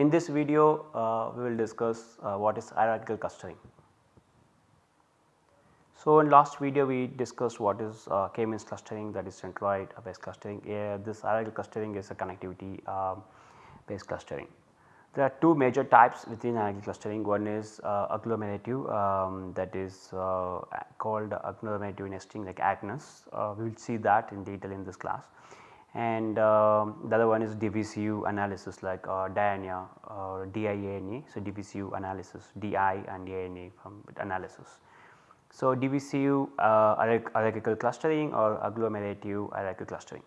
In this video uh, we will discuss uh, what is hierarchical clustering. So, in last video we discussed what is uh, K-means clustering that is centroid based clustering. Yeah, this hierarchical clustering is a connectivity um, based clustering. There are two major types within hierarchical clustering. One is uh, agglomerative um, that is uh, called agglomerative nesting like Agnes. Uh, we will see that in detail in this class. And um, the other one is divisive analysis like uh, DIANA or DIANA. So, divisive analysis DI and ANA from analysis. So, divisive uh, hierarchical clustering or agglomerative hierarchical clustering.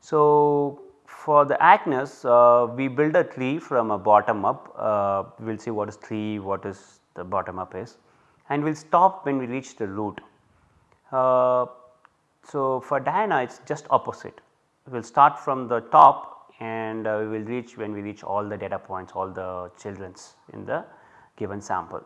So, for the Agnes uh, we build a tree from a bottom up uh, we will see what is tree what is the bottom up is and we will stop when we reach the root. Uh, so, for DIANA it is just opposite we will start from the top and uh, we will reach when we reach all the data points all the childrens in the given sample.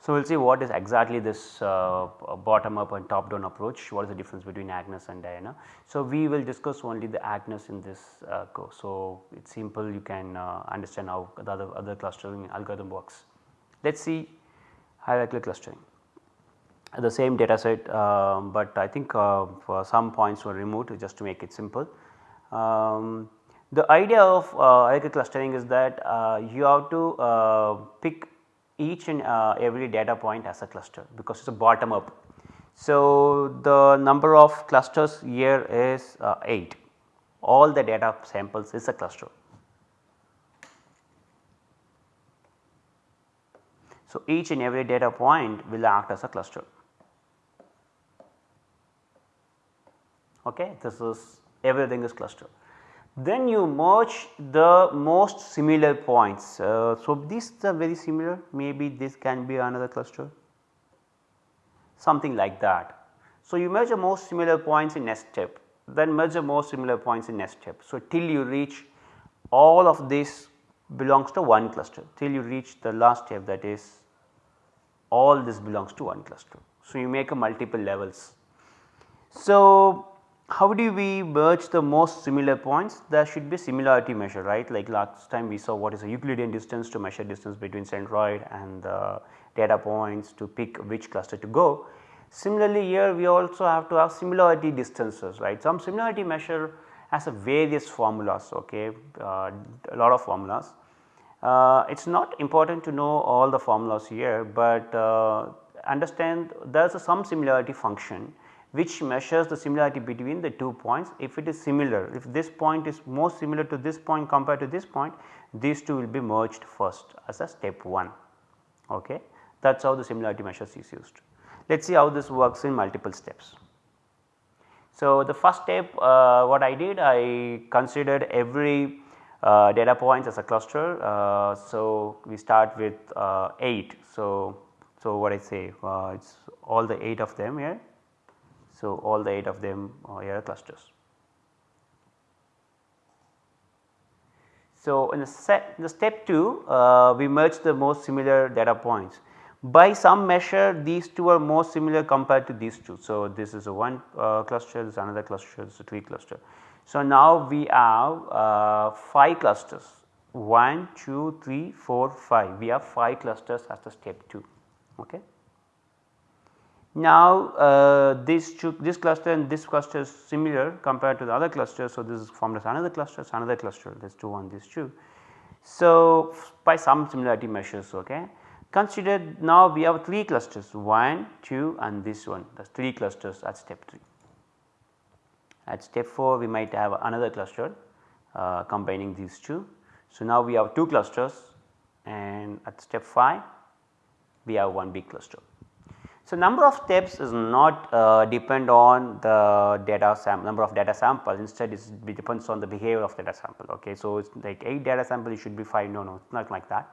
So, we will see what is exactly this uh, bottom up and top down approach, what is the difference between Agnes and DIANA. So, we will discuss only the Agnes in this uh, course. So, it is simple you can uh, understand how the other, other clustering algorithm works. Let us see hierarchical clustering the same data set, um, but I think uh, for some points were removed just to make it simple. Um, the idea of uh, clustering is that uh, you have to pick each and uh, every data point as a cluster because it is a bottom up. So, the number of clusters here is uh, 8 all the data samples is a cluster. So, each and every data point will act as a cluster. Okay, this is everything is cluster then you merge the most similar points. Uh, so, these are very similar maybe this can be another cluster something like that. So, you merge the most similar points in next step then merge the most similar points in next step. So, till you reach all of this belongs to one cluster till you reach the last step that is all this belongs to one cluster. So, you make a multiple levels. So, how do we merge the most similar points? There should be similarity measure right like last time we saw what is a Euclidean distance to measure distance between centroid and the data points to pick which cluster to go. Similarly here we also have to have similarity distances right some similarity measure has a various formulas okay uh, a lot of formulas. Uh, it is not important to know all the formulas here, but uh, understand there is some similarity function which measures the similarity between the two points. If it is similar, if this point is more similar to this point compared to this point, these two will be merged first as a step 1. Okay. That is how the similarity measures is used. Let us see how this works in multiple steps. So, the first step uh, what I did I considered every uh, data points as a cluster. Uh, so, we start with uh, 8. So, so what I say uh, it is all the 8 of them here so, all the 8 of them are clusters. So, in the, set, in the step 2 uh, we merge the most similar data points. By some measure these two are more similar compared to these two. So, this is a one uh, cluster, this is another cluster, this is a 3 cluster. So, now we have uh, 5 clusters 1, 2, 3, 4, 5 we have 5 clusters as the step 2. Okay. Now, uh, this, this cluster and this cluster is similar compared to the other cluster. So, this is formed as another cluster, another cluster this 2 on this 2. So, by some similarity measures ok. Consider now we have 3 clusters 1, 2 and this one that is 3 clusters at step 3. At step 4 we might have another cluster uh, combining these two. So, now we have 2 clusters and at step 5 we have one big cluster. So, number of steps is not uh, depend on the data sample number of data samples instead it depends on the behavior of data sample ok. So, it is like 8 data sample it should be 5 no no it is not like that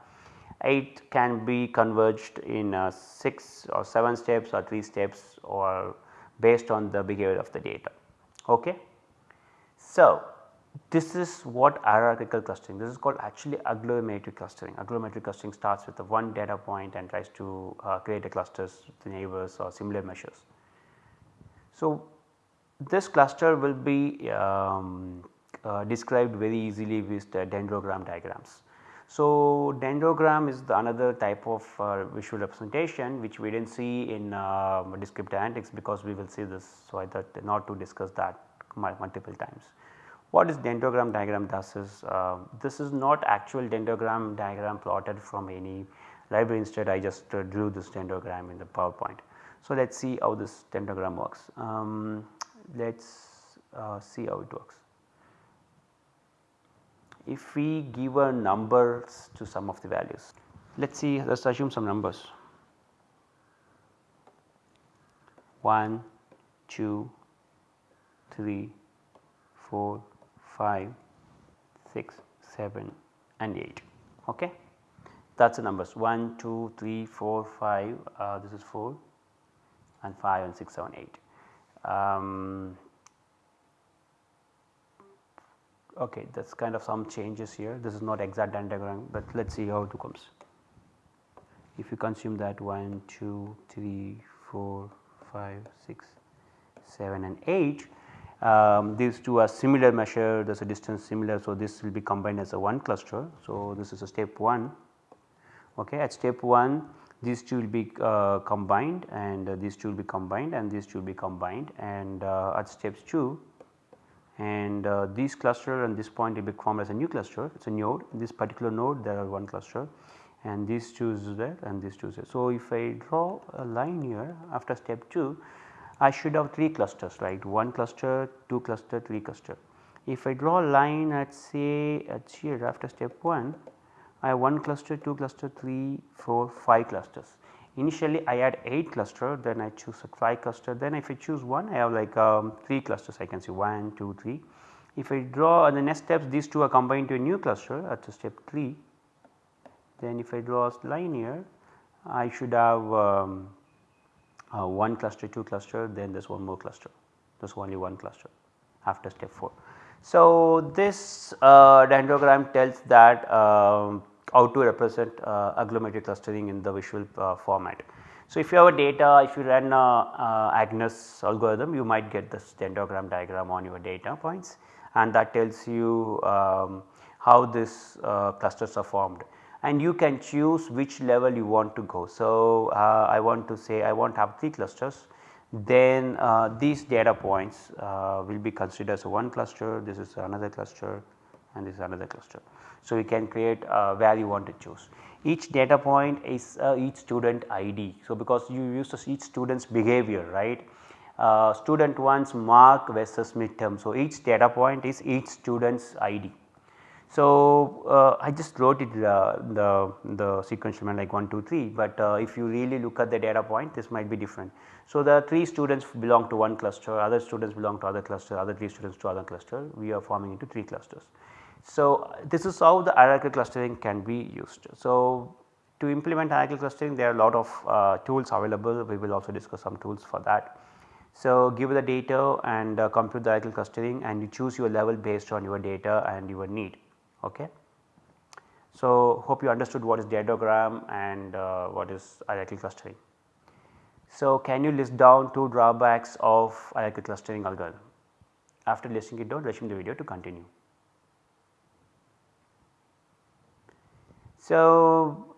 8 can be converged in uh, 6 or 7 steps or 3 steps or based on the behavior of the data ok. So, this is what hierarchical clustering this is called actually agglomerative clustering. Agglomerative clustering starts with the one data point and tries to uh, create a clusters with neighbors or similar measures. So, this cluster will be um, uh, described very easily with the dendrogram diagrams. So, dendrogram is the another type of uh, visual representation which we did not see in uh, descriptive analytics because we will see this. So, I thought not to discuss that multiple times. What is dendrogram diagram does is uh, this is not actual dendrogram diagram plotted from any library instead I just uh, drew this dendrogram in the PowerPoint. So, let us see how this dendrogram works. Um, let us uh, see how it works if we give a numbers to some of the values. Let us see let us assume some numbers 1, 2, 3, 4, 5, 6, 7 and 8 ok. That is the numbers 1, 2, 3, 4, 5 uh, this is 4 and 5 and 6, 7, 8. Um, okay that is kind of some changes here this is not exact diagram but let us see how it comes. If you consume that 1, 2, 3, 4, 5, 6, 7 and 8 um, these two are similar measure there is a distance similar. So, this will be combined as a one cluster. So, this is a step 1 okay. at step 1 these two will be uh, combined and uh, these two will be combined and these two will be combined and uh, at steps 2 and uh, these cluster and this point will be formed as a new cluster it is a node in this particular node there are one cluster and these two is there and these two is there. So, if I draw a line here after step 2 I should have 3 clusters right 1 cluster 2 cluster 3 cluster. If I draw a line at say at here after step 1 I have 1 cluster 2 cluster 3 4 5 clusters Initially I had 8 cluster then I choose a 5 cluster then if I choose 1 I have like um, 3 clusters I can see 1, 2, 3. If I draw the next steps these two are combined to a new cluster at step 3 then if I draw a line here I should have um, uh, 1 cluster 2 cluster then there is one more cluster there is only one cluster after step 4. So, this uh, dendrogram tells that um, how to represent uh, agglomerated clustering in the visual uh, format. So, if you have a data if you run a, Agnes algorithm you might get this dendrogram diagram on your data points and that tells you um, how this uh, clusters are formed and you can choose which level you want to go. So, uh, I want to say I want to have 3 clusters then uh, these data points uh, will be considered as one cluster this is another cluster and this is another cluster. So, you can create where you want to choose. Each data point is uh, each student ID. So, because you use each student's behavior right uh, student 1's mark versus midterm. So, each data point is each student's ID. So, uh, I just wrote it uh, the, the manner like 1, 2, 3, but uh, if you really look at the data point this might be different. So, the 3 students belong to one cluster, other students belong to other cluster, other 3 students to other cluster, we are forming into 3 clusters. So, this is how the hierarchical clustering can be used. So, to implement hierarchical clustering there are a lot of uh, tools available, we will also discuss some tools for that. So, give the data and uh, compute the hierarchical clustering and you choose your level based on your data and your need. Okay. So, hope you understood what is dendrogram and uh, what is hierarchical clustering. So, can you list down two drawbacks of hierarchical clustering algorithm? After listing it down resume the video to continue. So,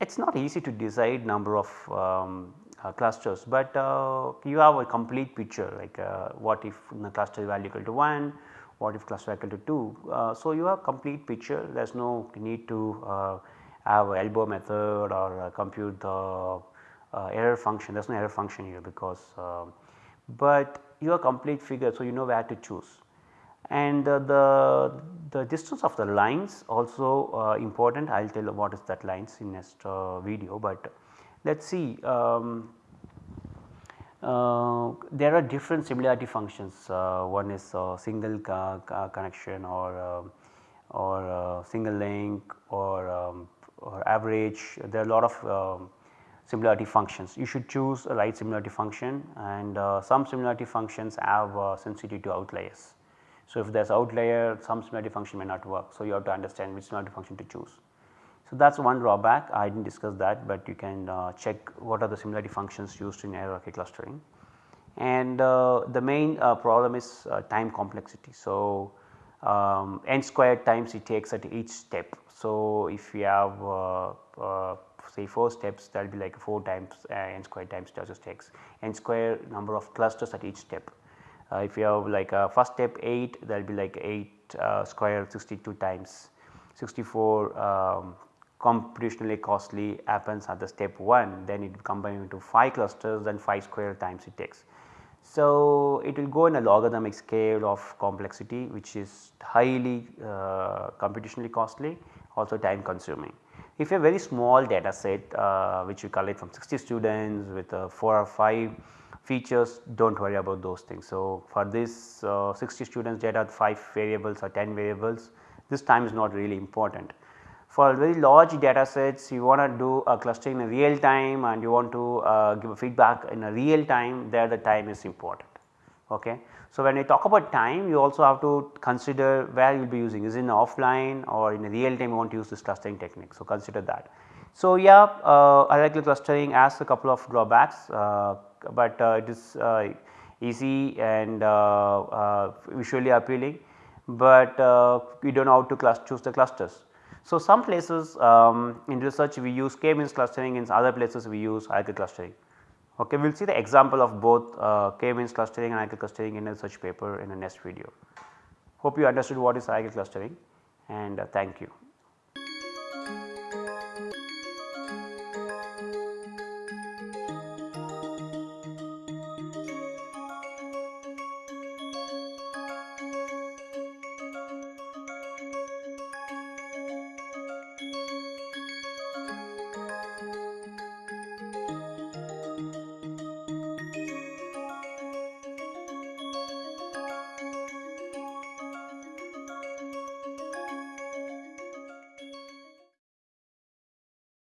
it is not easy to decide number of um, uh, clusters, but uh, you have a complete picture like uh, what if the cluster value equal to 1, what if cluster equal to 2. Uh, so, you have complete picture there is no need to uh, have elbow method or uh, compute the error function there is no error function here because um, but you have complete figure. So, you know where to choose and the, the distance of the lines also uh, important I will tell what is that lines in next uh, video, but let us see um, uh, there are different similarity functions uh, one is single connection or um, or single link or, um, or average there are a lot of um, similarity functions. You should choose a right similarity function and uh, some similarity functions have uh, sensitivity to outliers. So, if there is outlier some similarity function may not work. So, you have to understand which similarity function to choose. So, that is one drawback I did not discuss that, but you can uh, check what are the similarity functions used in hierarchy clustering. And uh, the main uh, problem is uh, time complexity. So, um, n squared times it takes at each step. So, if we have uh, uh, say 4 steps that will be like 4 times n squared times just takes n square number of clusters at each step. If you have like a first step 8 that will be like 8 uh, square 62 times 64 um, computationally costly happens at the step 1 then it combines into 5 clusters then 5 square times it takes. So, it will go in a logarithmic scale of complexity which is highly uh, computationally costly also time consuming. If a very small data set uh, which you collect from 60 students with uh, 4 or 5 features do not worry about those things. So, for this uh, 60 students data 5 variables or 10 variables this time is not really important. For very large data sets you want to do a clustering in real time and you want to uh, give a feedback in a real time there the time is important. Okay. So, when we talk about time you also have to consider where you will be using is in offline or in real time you want to use this clustering technique. So, consider that. So, yeah uh, hierarchical clustering has a couple of drawbacks, uh, but uh, it is uh, easy and uh, uh, visually appealing, but we do not know how to choose the clusters. So, some places um, in research we use k-means clustering in other places we use hierarchical clustering. Okay, we will see the example of both uh, k-means clustering and hierarchical clustering in a research paper in the next video. Hope you understood what is hierarchical clustering and uh, thank you.